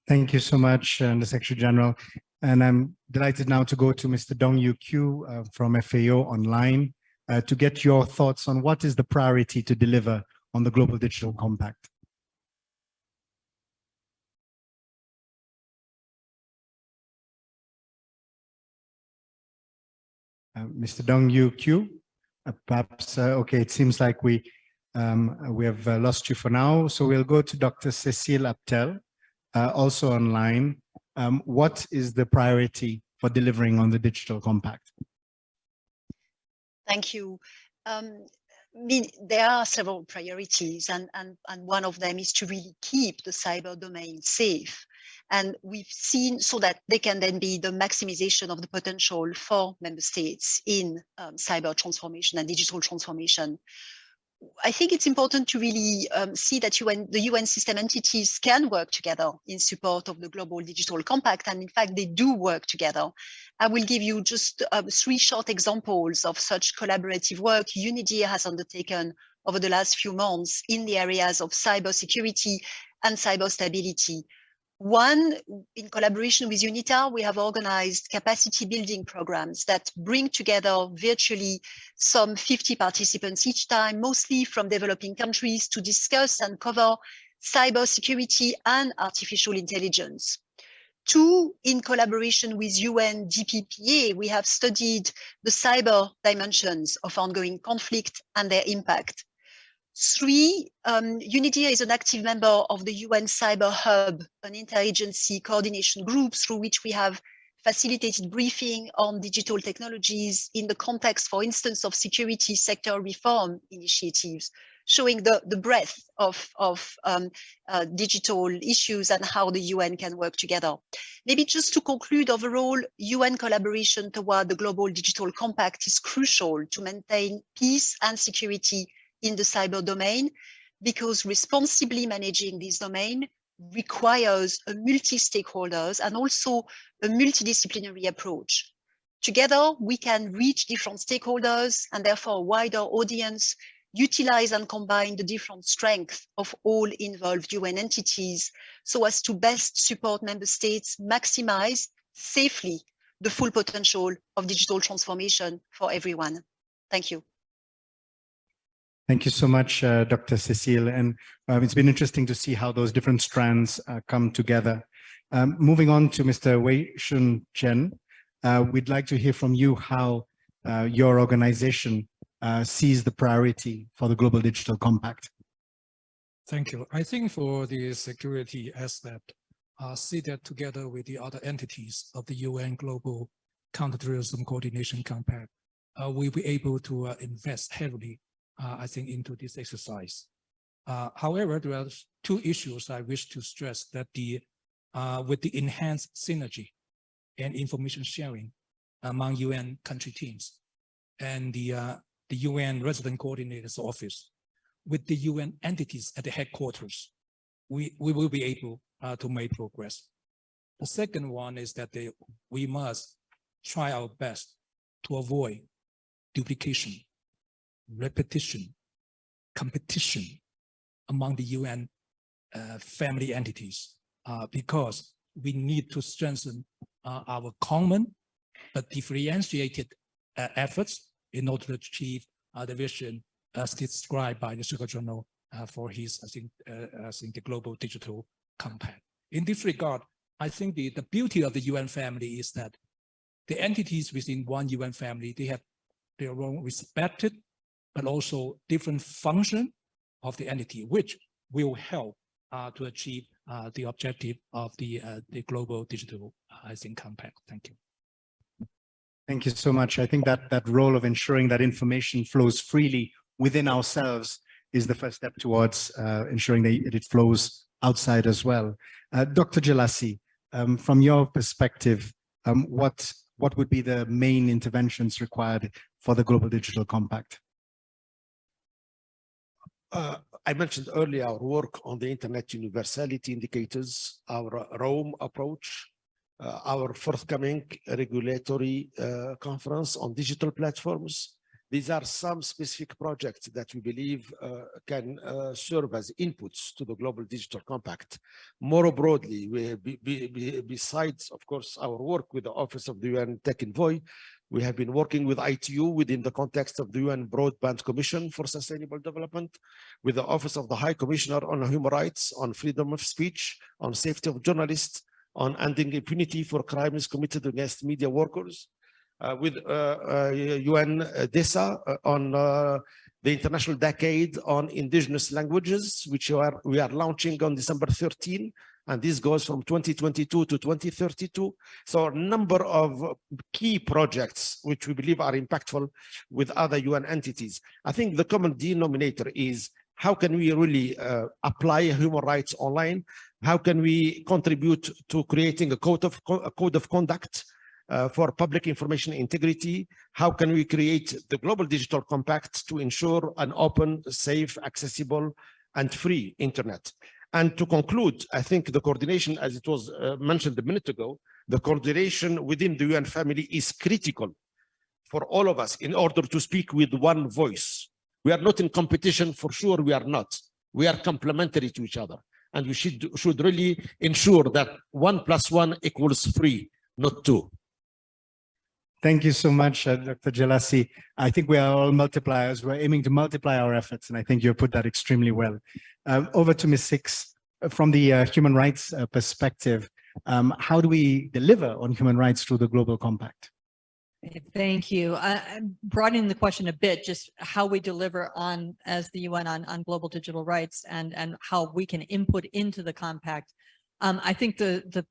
Thank you so much, uh, the Secretary General. And I'm delighted now to go to Mr. Dongyu Qu uh, from FAO Online uh, to get your thoughts on what is the priority to deliver on the Global Digital Compact. Uh, Mr. Dongyu Qu, perhaps, okay, it seems like we um, we have lost you for now. So we'll go to Dr. Cecile Aptel, also online. Um, what is the priority for delivering on the digital compact? Thank you. Um, there are several priorities and, and, and one of them is to really keep the cyber domain safe. And we've seen so that they can then be the maximization of the potential for member states in um, cyber transformation and digital transformation. I think it's important to really um, see that UN, the UN system entities can work together in support of the Global Digital Compact, and in fact, they do work together. I will give you just uh, three short examples of such collaborative work UNIDIR has undertaken over the last few months in the areas of cyber security and cyber stability. One, in collaboration with UNITAR, we have organized capacity building programs that bring together virtually some 50 participants each time, mostly from developing countries to discuss and cover cybersecurity and artificial intelligence. Two, in collaboration with UN DPPA, we have studied the cyber dimensions of ongoing conflict and their impact. Three, um, is an active member of the UN Cyber Hub, an interagency coordination group through which we have facilitated briefing on digital technologies in the context, for instance, of security sector reform initiatives, showing the, the breadth of, of um, uh, digital issues and how the UN can work together. Maybe just to conclude, overall, UN collaboration toward the Global Digital Compact is crucial to maintain peace and security in the cyber domain because responsibly managing this domain requires a multi-stakeholders and also a multidisciplinary approach. Together, we can reach different stakeholders and therefore a wider audience, utilize and combine the different strengths of all involved UN entities so as to best support member states maximize safely the full potential of digital transformation for everyone. Thank you. Thank you so much, uh, Dr. Cecile. And um, it's been interesting to see how those different strands uh, come together. Um, moving on to Mr. Weixiong Chen, uh, we'd like to hear from you how uh, your organization uh, sees the priority for the Global Digital Compact. Thank you. I think for the security aspect, uh, see that together with the other entities of the UN Global Counterterrorism Coordination Compact, uh, we'll be able to uh, invest heavily uh, I think, into this exercise. Uh, however, there are two issues I wish to stress that the uh, with the enhanced synergy and information sharing among UN country teams and the uh, the UN resident coordinators office with the UN entities at the headquarters, we, we will be able uh, to make progress. The second one is that they, we must try our best to avoid duplication repetition, competition among the UN uh, family entities uh, because we need to strengthen uh, our common but differentiated uh, efforts in order to achieve uh, the vision as described by the Secretary General uh, for his, I think, I think the Global Digital Compact. In this regard, I think the, the beauty of the UN family is that the entities within one UN family, they have their own respected but also different function of the entity, which will help uh, to achieve uh, the objective of the, uh, the global digital, uh, I think, compact. Thank you. Thank you so much. I think that that role of ensuring that information flows freely within ourselves is the first step towards uh, ensuring that it flows outside as well. Uh, Dr. Jelassi, um, from your perspective, um, what, what would be the main interventions required for the Global Digital Compact? Uh, I mentioned earlier our work on the internet universality indicators, our ROAM approach, uh, our forthcoming regulatory uh, conference on digital platforms. These are some specific projects that we believe uh, can uh, serve as inputs to the Global Digital Compact. More broadly, we, be, be, besides, of course, our work with the Office of the UN Tech Envoy, we have been working with ITU within the context of the UN Broadband Commission for Sustainable Development, with the Office of the High Commissioner on Human Rights, on freedom of speech, on safety of journalists, on ending impunity for crimes committed against media workers, uh, with uh, uh, UN DESA uh, on uh, the International Decade on Indigenous Languages, which are, we are launching on December 13, and this goes from 2022 to 2032. So a number of key projects which we believe are impactful with other UN entities. I think the common denominator is how can we really uh, apply human rights online? How can we contribute to creating a code of, a code of conduct uh, for public information integrity? How can we create the Global Digital Compact to ensure an open, safe, accessible, and free internet? And to conclude, I think the coordination, as it was uh, mentioned a minute ago, the coordination within the UN family is critical for all of us in order to speak with one voice. We are not in competition, for sure we are not. We are complementary to each other. And we should, should really ensure that one plus one equals three, not two. Thank you so much, uh, Dr. Jelassi. I think we are all multipliers. We're aiming to multiply our efforts, and I think you put that extremely well. Um, over to Ms. Hicks, uh, from the uh, human rights uh, perspective, um, how do we deliver on human rights through the Global Compact? Thank you. I, I'm broadening the question a bit, just how we deliver on, as the UN on, on global digital rights and, and how we can input into the compact. Um, I think the, the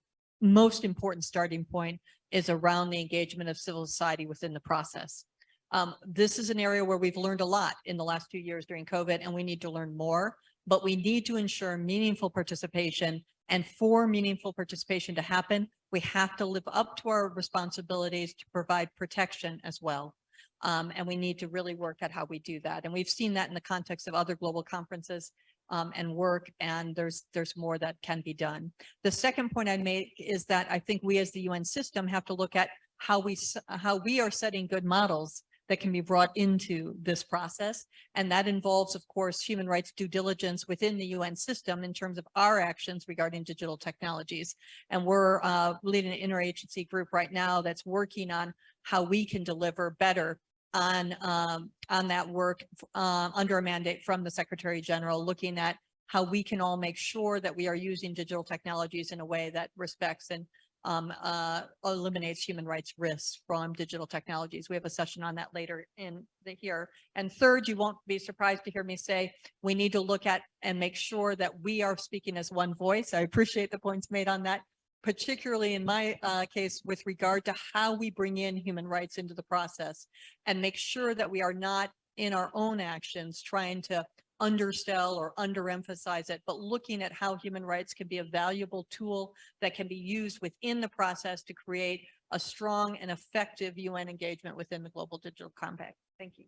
most important starting point is around the engagement of civil society within the process. Um, this is an area where we've learned a lot in the last two years during COVID, and we need to learn more, but we need to ensure meaningful participation. And for meaningful participation to happen, we have to live up to our responsibilities to provide protection as well. Um, and we need to really work at how we do that. And we've seen that in the context of other global conferences um, and work, and there's there's more that can be done. The second point I make is that I think we as the UN system have to look at how we how we are setting good models that can be brought into this process. And that involves, of course, human rights due diligence within the UN system in terms of our actions regarding digital technologies. And we're uh, leading an interagency group right now that's working on how we can deliver better on um, on that work uh, under a mandate from the Secretary General, looking at how we can all make sure that we are using digital technologies in a way that respects and um, uh, eliminates human rights risks from digital technologies. We have a session on that later in the here. And third, you won't be surprised to hear me say, we need to look at and make sure that we are speaking as one voice. I appreciate the points made on that, particularly in my uh, case with regard to how we bring in human rights into the process and make sure that we are not in our own actions trying to undersell or underemphasize it, but looking at how human rights can be a valuable tool that can be used within the process to create a strong and effective UN engagement within the Global Digital Compact. Thank you.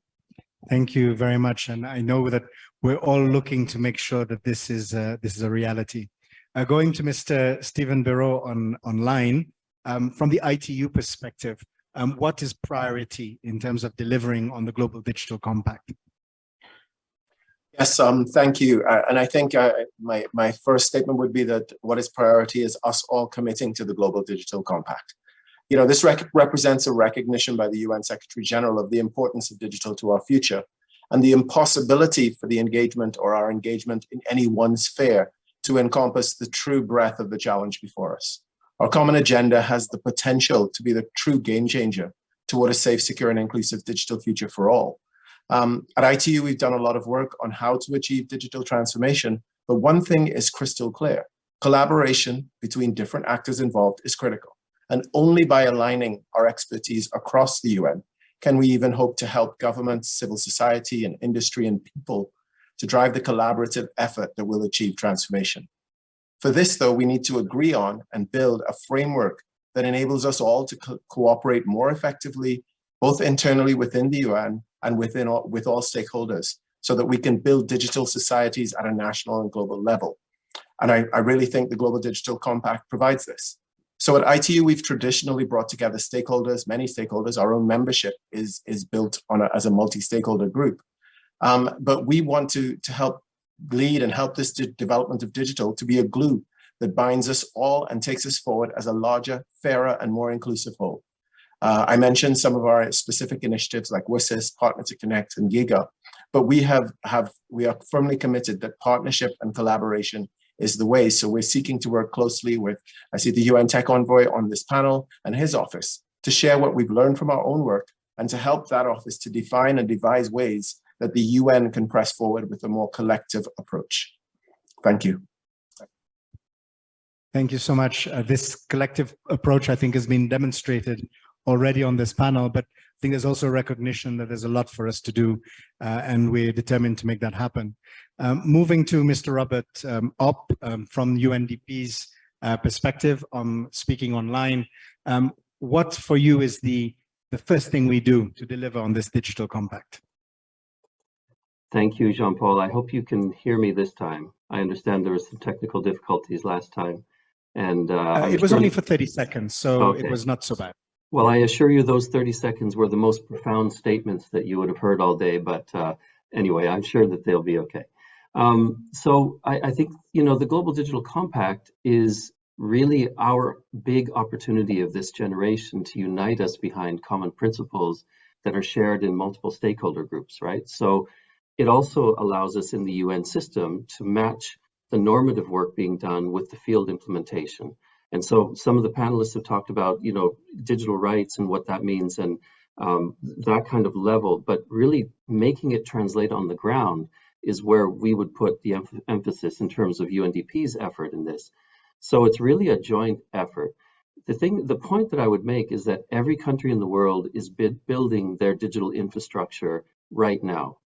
Thank you very much. And I know that we're all looking to make sure that this is this is a reality. Uh, going to Mr. Stephen Bereaux on online, um, from the ITU perspective, um, what is priority in terms of delivering on the Global Digital Compact? Yes, um, thank you. Uh, and I think uh, my, my first statement would be that what is priority is us all committing to the Global Digital Compact. You know, this rec represents a recognition by the UN Secretary General of the importance of digital to our future and the impossibility for the engagement or our engagement in any one sphere to encompass the true breadth of the challenge before us. Our common agenda has the potential to be the true game changer toward a safe, secure, and inclusive digital future for all. Um, at ITU, we've done a lot of work on how to achieve digital transformation, but one thing is crystal clear. Collaboration between different actors involved is critical. And only by aligning our expertise across the UN can we even hope to help governments, civil society, and industry and people to drive the collaborative effort that will achieve transformation. For this, though, we need to agree on and build a framework that enables us all to co cooperate more effectively, both internally within the UN and within all, with all stakeholders, so that we can build digital societies at a national and global level. And I, I really think the Global Digital Compact provides this. So at ITU, we've traditionally brought together stakeholders, many stakeholders. Our own membership is, is built on a, as a multi-stakeholder group. Um, but we want to, to help lead and help this development of digital to be a glue that binds us all and takes us forward as a larger, fairer, and more inclusive whole. Uh, I mentioned some of our specific initiatives like WSIS, Partner to Connect, and GIGA, but we have, have we are firmly committed that partnership and collaboration is the way. So we're seeking to work closely with, I see the UN Tech Envoy on this panel and his office to share what we've learned from our own work and to help that office to define and devise ways that the UN can press forward with a more collective approach. Thank you. Thank you so much. Uh, this collective approach, I think, has been demonstrated already on this panel, but I think there's also recognition that there's a lot for us to do, uh, and we're determined to make that happen. Um, moving to Mr. Robert um, Opp um, from UNDP's uh, perspective on speaking online, um, what for you is the, the first thing we do to deliver on this digital compact? Thank you, Jean-Paul. I hope you can hear me this time. I understand there were some technical difficulties last time. And uh, uh, it was only for 30 seconds, so okay. it was not so bad. Well, I assure you those 30 seconds were the most profound statements that you would have heard all day. But uh, anyway, I'm sure that they'll be okay. Um, so I, I think, you know, the Global Digital Compact is really our big opportunity of this generation to unite us behind common principles that are shared in multiple stakeholder groups, right? So it also allows us in the UN system to match the normative work being done with the field implementation. And so some of the panelists have talked about, you know, digital rights and what that means and um, that kind of level, but really making it translate on the ground is where we would put the em emphasis in terms of UNDP's effort in this. So it's really a joint effort. The thing, the point that I would make is that every country in the world is building their digital infrastructure right now.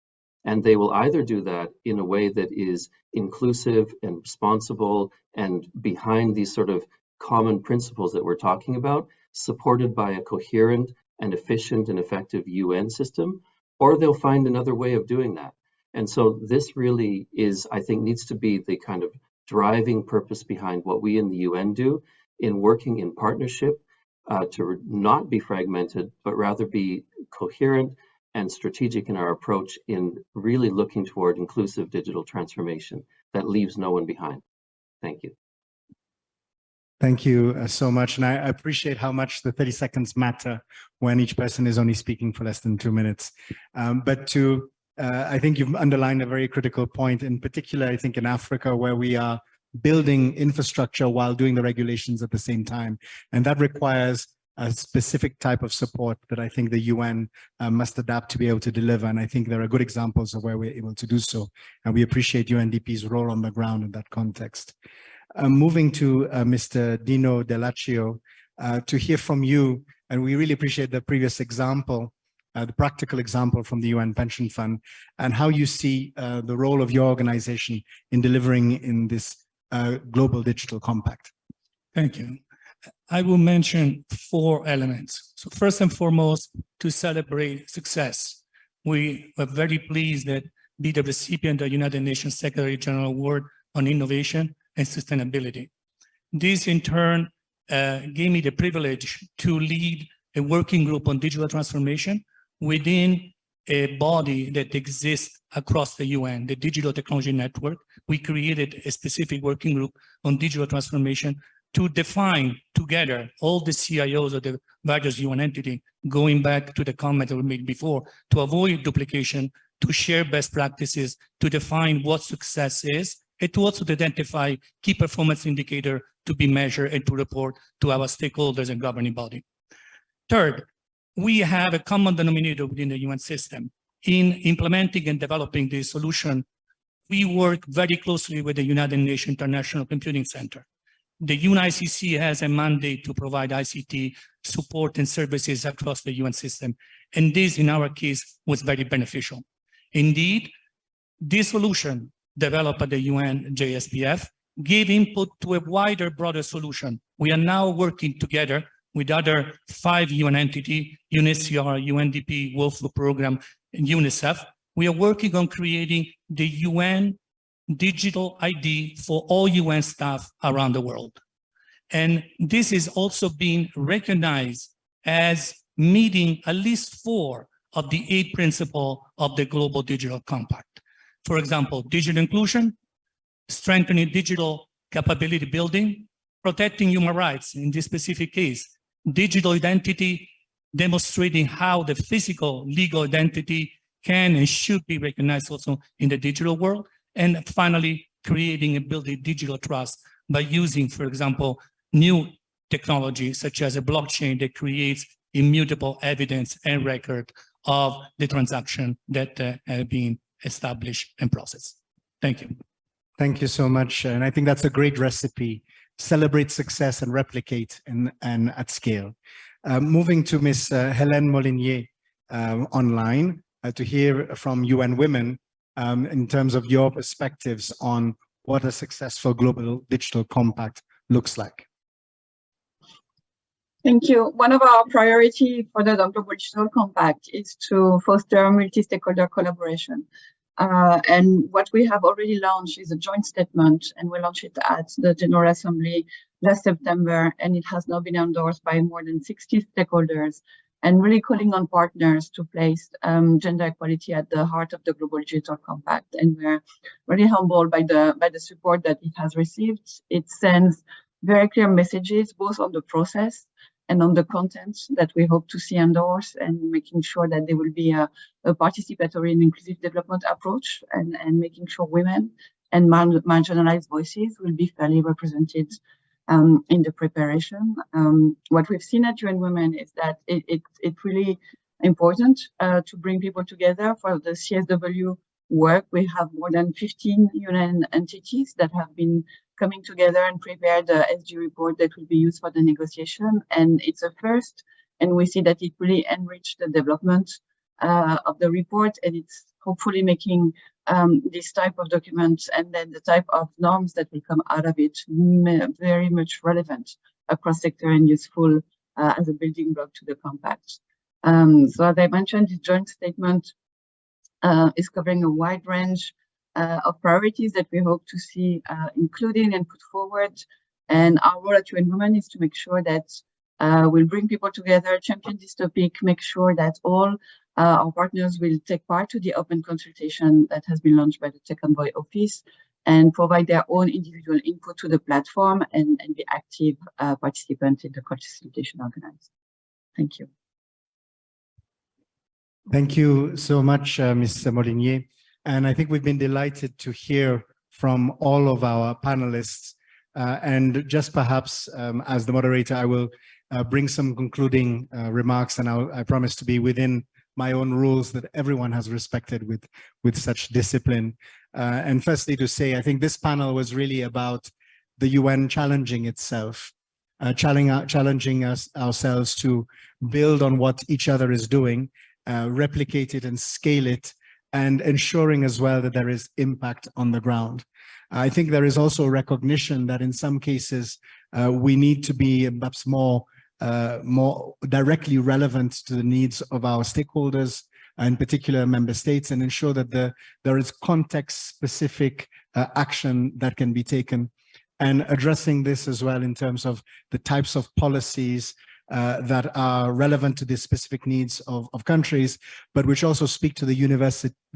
And they will either do that in a way that is inclusive and responsible and behind these sort of common principles that we're talking about, supported by a coherent and efficient and effective UN system, or they'll find another way of doing that. And so this really is, I think, needs to be the kind of driving purpose behind what we in the UN do in working in partnership uh, to not be fragmented, but rather be coherent and strategic in our approach in really looking toward inclusive digital transformation that leaves no one behind. Thank you. Thank you uh, so much. And I appreciate how much the 30 seconds matter when each person is only speaking for less than two minutes. Um, but to uh, I think you've underlined a very critical point, in particular, I think in Africa, where we are building infrastructure while doing the regulations at the same time. And that requires a specific type of support that I think the UN uh, must adapt to be able to deliver. And I think there are good examples of where we're able to do so. And we appreciate UNDP's role on the ground in that context. Uh, moving to uh, Mr. Dino Dell'Accio, uh, to hear from you, and we really appreciate the previous example uh, the practical example from the UN Pension Fund and how you see uh, the role of your organization in delivering in this global digital compact. Thank you. I will mention four elements. So first and foremost, to celebrate success. We were very pleased that be the recipient of the United Nations Secretary General Award on Innovation and Sustainability. This in turn uh, gave me the privilege to lead a working group on digital transformation within a body that exists across the UN, the Digital Technology Network, we created a specific working group on digital transformation to define together all the CIOs of the various UN entity, going back to the comment that we made before, to avoid duplication, to share best practices, to define what success is, and to also identify key performance indicator to be measured and to report to our stakeholders and governing body. Third, we have a common denominator within the UN system. In implementing and developing this solution, we work very closely with the United Nations International Computing Center. The UNICC has a mandate to provide ICT support and services across the UN system. And this, in our case, was very beneficial. Indeed, this solution developed at the UN JSPF gave input to a wider, broader solution. We are now working together with other five UN entities, UNHCR, UNDP, World Food Program, and UNICEF. We are working on creating the UN digital ID for all UN staff around the world. And this is also being recognized as meeting at least four of the eight principles of the Global Digital Compact. For example, digital inclusion, strengthening digital capability building, protecting human rights in this specific case, digital identity, demonstrating how the physical legal identity can and should be recognized also in the digital world. And finally, creating and building digital trust by using, for example, new technology such as a blockchain that creates immutable evidence and record of the transaction that uh, have been established and processed. Thank you. Thank you so much. And I think that's a great recipe celebrate success and replicate and, and at scale. Uh, moving to Ms. Uh, Helene Molinier uh, online uh, to hear from UN Women um, in terms of your perspectives on what a successful global digital compact looks like. Thank you. One of our priorities for the Global Digital Compact is to foster multi-stakeholder collaboration. Uh, and what we have already launched is a joint statement, and we launched it at the General Assembly last September, and it has now been endorsed by more than 60 stakeholders. And really calling on partners to place um, gender equality at the heart of the Global Digital Compact. And we're really humbled by the, by the support that it has received. It sends very clear messages, both on the process and on the content that we hope to see endorsed and making sure that there will be a, a participatory and inclusive development approach and, and making sure women and marginalized voices will be fairly represented um, in the preparation. Um, what we've seen at UN Women is that it, it, it's really important uh, to bring people together for the CSW work. We have more than 15 UN entities that have been coming together and prepare the SG report that will be used for the negotiation. And it's a first, and we see that it really enriched the development uh, of the report, and it's hopefully making um, this type of documents and then the type of norms that will come out of it very much relevant across sector and useful uh, as a building block to the compact. Um, so as I mentioned, the joint statement uh, is covering a wide range uh, of priorities that we hope to see uh, included and put forward. And our role at UN Women is to make sure that uh, we'll bring people together, champion this topic, make sure that all uh, our partners will take part to the open consultation that has been launched by the Tech Envoy office and provide their own individual input to the platform and, and be active uh, participants in the consultation organized. Thank you. Thank you so much, uh, Ms. Molinier. And I think we've been delighted to hear from all of our panelists. Uh, and just perhaps um, as the moderator, I will uh, bring some concluding uh, remarks and I'll, I promise to be within my own rules that everyone has respected with, with such discipline. Uh, and firstly to say, I think this panel was really about the UN challenging itself, uh, challenging, challenging us ourselves to build on what each other is doing, uh, replicate it and scale it, and ensuring as well that there is impact on the ground. I think there is also recognition that in some cases uh, we need to be perhaps more uh, more directly relevant to the needs of our stakeholders, in particular member states, and ensure that the, there is context-specific uh, action that can be taken. And addressing this as well in terms of the types of policies uh, that are relevant to the specific needs of, of countries, but which also speak to the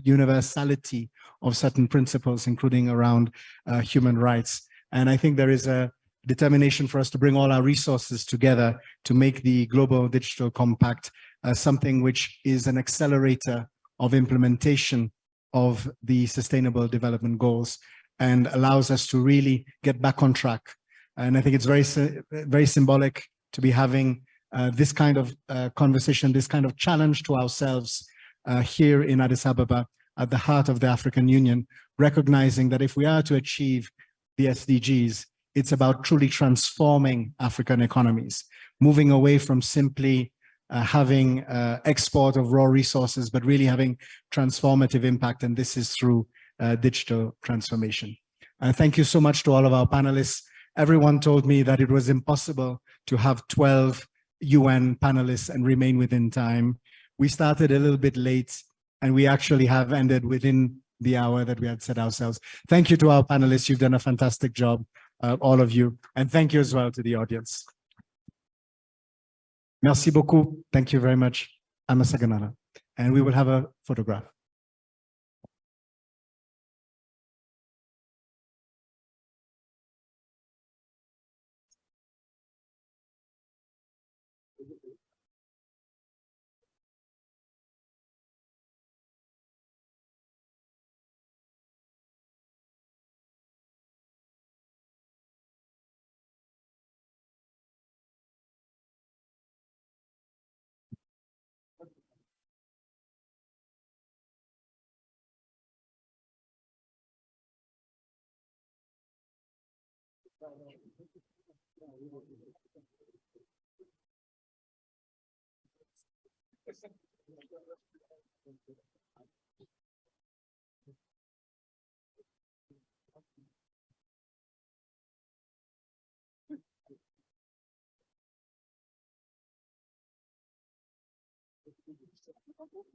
universality of certain principles, including around uh, human rights. And I think there is a determination for us to bring all our resources together to make the Global Digital Compact uh, something which is an accelerator of implementation of the Sustainable Development Goals and allows us to really get back on track. And I think it's very, very symbolic to be having uh, this kind of uh, conversation, this kind of challenge to ourselves uh, here in Addis Ababa at the heart of the African Union, recognizing that if we are to achieve the SDGs, it's about truly transforming African economies, moving away from simply uh, having uh, export of raw resources, but really having transformative impact. And this is through uh, digital transformation. And thank you so much to all of our panelists. Everyone told me that it was impossible to have 12 UN panelists and remain within time. We started a little bit late and we actually have ended within the hour that we had set ourselves. Thank you to our panelists. You've done a fantastic job uh, all of you. And thank you as well to the audience. Merci beaucoup. Thank you very much, Amasaganara. And we will have a photograph. Nasıl bu?